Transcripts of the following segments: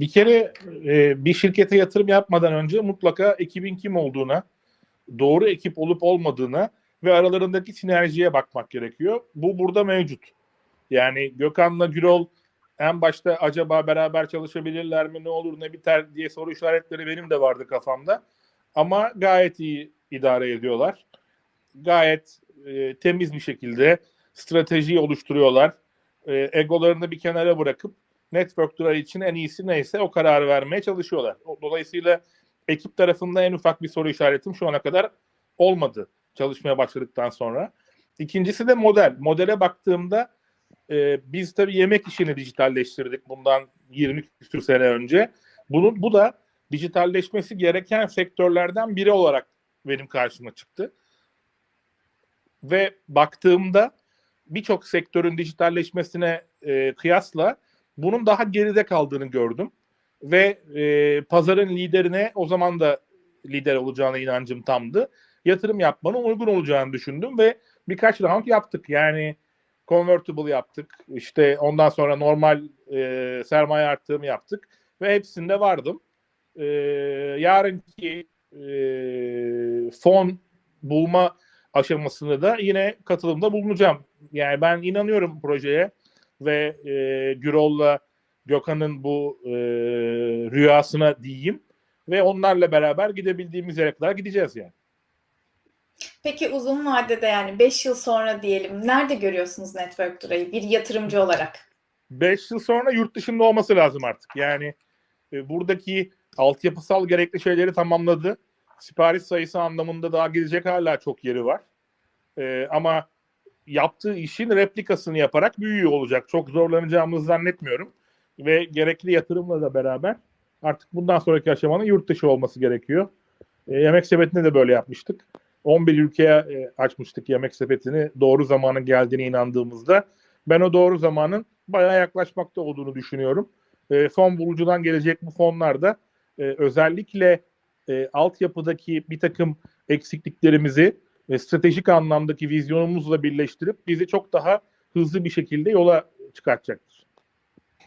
Bir kere e, bir şirkete yatırım yapmadan önce mutlaka ekibin kim olduğuna, doğru ekip olup olmadığına ve aralarındaki sinerjiye bakmak gerekiyor. Bu burada mevcut. Yani Gökhan'la Gürol en başta acaba beraber çalışabilirler mi, ne olur ne biter diye soru işaretleri benim de vardı kafamda. Ama gayet iyi idare ediyorlar. Gayet e, temiz bir şekilde stratejiyi oluşturuyorlar. E, egolarını bir kenara bırakıp network'lar için en iyisi neyse o kararı vermeye çalışıyorlar. Dolayısıyla ekip tarafında en ufak bir soru işaretim şu ana kadar olmadı çalışmaya başladıktan sonra. İkincisi de model. Modele baktığımda e, biz tabii yemek işini dijitalleştirdik bundan 20 küsur sene önce. Bunun bu da dijitalleşmesi gereken sektörlerden biri olarak benim karşıma çıktı. Ve baktığımda birçok sektörün dijitalleşmesine e, kıyasla bunun daha geride kaldığını gördüm. Ve e, pazarın liderine o zaman da lider olacağına inancım tamdı. Yatırım yapmanın uygun olacağını düşündüm ve birkaç round yaptık. Yani convertible yaptık. İşte ondan sonra normal e, sermaye arttırımı yaptık ve hepsinde vardım. E, yarınki e, fon bulma aşamasında da yine katılımda bulunacağım. Yani ben inanıyorum projeye ve e, Gürol'la Gökhan'ın bu e, rüyasına diyeyim ve onlarla beraber gidebildiğimiz yere kadar gideceğiz yani. Peki uzun vadede yani 5 yıl sonra diyelim nerede görüyorsunuz Network Dura'yı bir yatırımcı olarak? 5 yıl sonra yurt dışında olması lazım artık. Yani e, buradaki altyapısal gerekli şeyleri tamamladı. Sipariş sayısı anlamında daha gidecek hala çok yeri var. E, ama yaptığı işin replikasını yaparak büyüyor olacak. Çok zorlanacağımızı zannetmiyorum. Ve gerekli yatırımla da beraber artık bundan sonraki aşamanın yurt dışı olması gerekiyor. E, yemek sepetinde de böyle yapmıştık. 11 ülkeye e, açmıştık yemek sepetini doğru zamanın geldiğine inandığımızda. Ben o doğru zamanın bayağı yaklaşmakta olduğunu düşünüyorum. E, fon bulucudan gelecek bu fonlar da e, özellikle e, altyapıdaki bir takım eksikliklerimizi ve stratejik anlamdaki vizyonumuzla birleştirip bizi çok daha hızlı bir şekilde yola çıkartacaktır.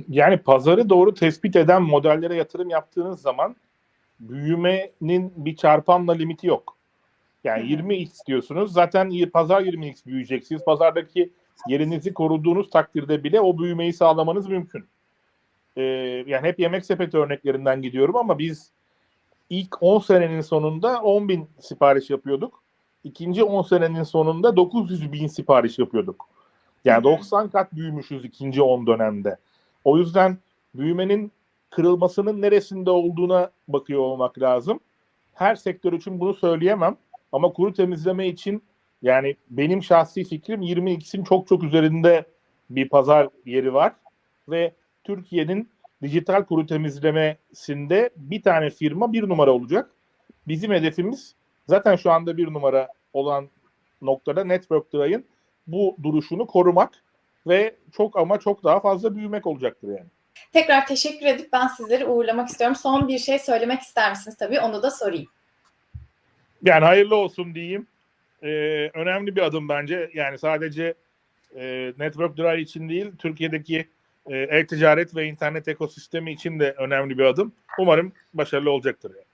Yani pazarı doğru tespit eden modellere yatırım yaptığınız zaman büyümenin bir çarpanla limiti yok. Yani 20x diyorsunuz. Zaten pazar 20x büyüyeceksiniz. Pazardaki yerinizi koruduğunuz takdirde bile o büyümeyi sağlamanız mümkün. Ee, yani hep yemek sepeti örneklerinden gidiyorum ama biz ilk 10 senenin sonunda 10 bin sipariş yapıyorduk. İkinci 10 senenin sonunda 900 bin sipariş yapıyorduk. Yani 90 kat büyümüşüz ikinci 10 dönemde. O yüzden büyümenin kırılmasının neresinde olduğuna bakıyor olmak lazım. Her sektör için bunu söyleyemem. Ama kuru temizleme için yani benim şahsi fikrim 20x'in çok çok üzerinde bir pazar yeri var. Ve Türkiye'nin dijital kuru temizlemesinde bir tane firma bir numara olacak. Bizim hedefimiz zaten şu anda bir numara olan noktada Network Dry'ın bu duruşunu korumak ve çok ama çok daha fazla büyümek olacaktır yani. Tekrar teşekkür edip ben sizleri uğurlamak istiyorum. Son bir şey söylemek ister misiniz tabii onu da sorayım. Yani hayırlı olsun diyeyim. Ee, önemli bir adım bence. Yani sadece e, Network Dry için değil, Türkiye'deki e-ticaret ve internet ekosistemi için de önemli bir adım. Umarım başarılı olacaktır. Yani.